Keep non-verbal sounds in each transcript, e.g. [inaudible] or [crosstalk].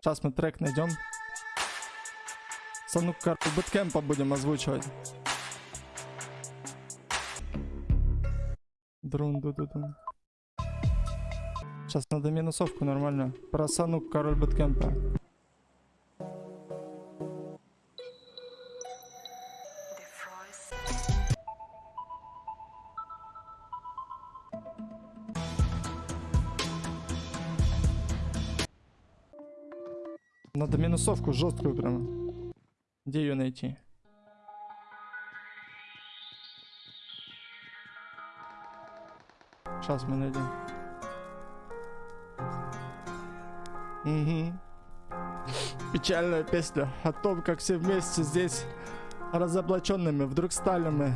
Сейчас мы трек найдем. Санук карту бэткэмпа будем озвучивать. Друн ду ду ду. Сейчас надо минусовку нормально. Про Санук король бэткэмпа. Надо минусовку жесткую прямо. Где ее найти? Сейчас мы найдем. Угу. Печальная песня о том, как все вместе здесь разоблаченными вдруг стали мы.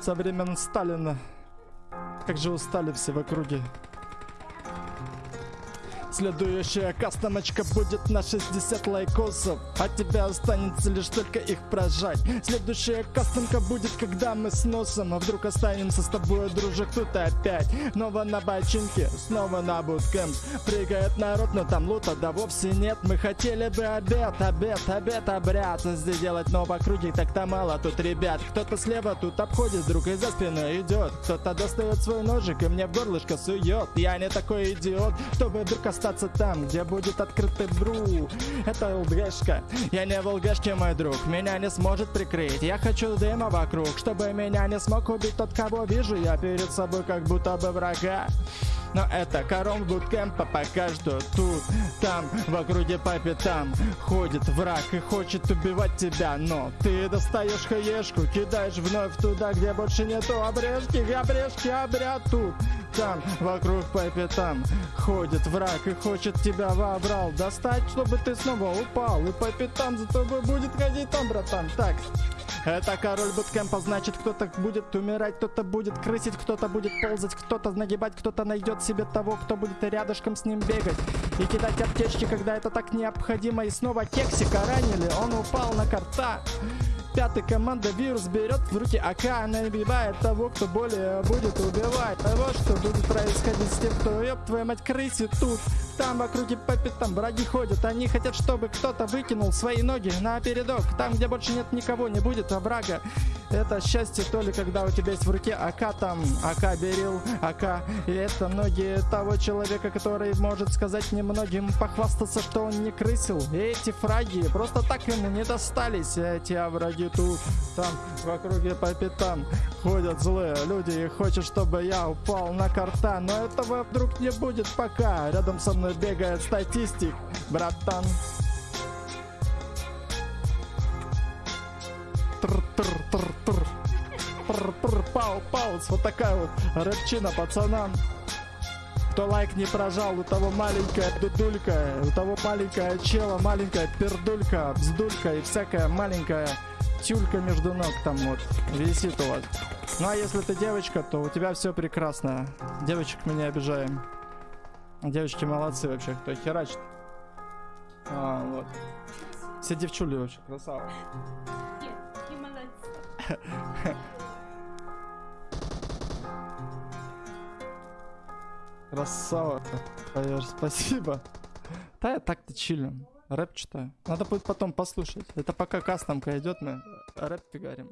Со времен Сталина. Как же устали все в округе. Следующая кастомочка будет на 60 лайкосов А тебе останется лишь только их прожать. Следующая кастомка будет, когда мы с носом А вдруг останемся с тобой, дружок, тут опять. Снова на бочинке, снова на буткемп. Прыгает народ, но там лута да вовсе нет. Мы хотели бы обед, обед, обед, обряд. Здесь делать, но в округе так-то мало. Тут ребят Кто-то слева тут обходит, друг и за спиной идет. Кто-то достает свой ножик и мне в горлышко сует. Я не такой идиот, чтобы вдруг остаться остаться там, где будет открытый бру. Это ЛГшка, я не в ЛГшке, мой друг. Меня не сможет прикрыть, я хочу дыма вокруг Чтобы меня не смог убить тот, кого вижу. Я перед собой как будто бы врага. Но это корон буткемпа пока что тут, там, в округе по пятам Ходит враг и хочет убивать тебя Но ты достаешь хаешку, кидаешь вновь туда, где больше нету обрежки. Обрежки, обряд тут, там, вокруг по пятам Ходит враг и хочет тебя вобрал Достать, чтобы ты снова упал И по пятам за тобой будет ходить там, братан Так, это король буткемпа, значит кто-то будет умирать, кто-то будет крысить, кто-то будет ползать, кто-то нагибать, кто-то найдет себе того, кто будет рядышком с ним бегать. И кидать аптечки, когда это так необходимо. И снова кексика ранили, он упал на карта. Пятый команда вирус берет в руки АК Набивает того, кто более будет убивать что будет происходить с тем, кто ёб твою мать крысит тут. Там в округе по пятам враги ходят. Они хотят, чтобы кто-то выкинул свои ноги на передок. Там, где больше нет никого, не будет врага Это счастье то ли, когда у тебя есть в руке АК Там АК берил, АК. И это ноги того человека, который может сказать немногим Похвастаться, что он не крысил. И эти фраги просто так ему не достались. Эти враги ноги тут, там в округе по пятам ходят злые люди. И хочет, чтобы я упал на карта, но этого вдруг не будет пока. Рядом со мной бегает статистик, братан. Тр-тр-тр-тр. Пау, пауз, вот такая вот рэпчина пацанам. Кто лайк не прожал, у того маленькая дудулька, у того маленькая чела, маленькая пердулька, вздулька и всякая маленькая тюлька между ног там вот висит у вас. Ну а если ты девочка, то у тебя все прекрасно. Девочек мы не обижаем. Девочки молодцы вообще, кто херачит. А, вот. Все девчули вообще, красава. Нет, не молодцы. [laughs] Красава. Спасибо. Да я так-то чилим. Рэп читаю. Надо будет потом послушать. Это пока кастомка идет, мы рэп фигарим.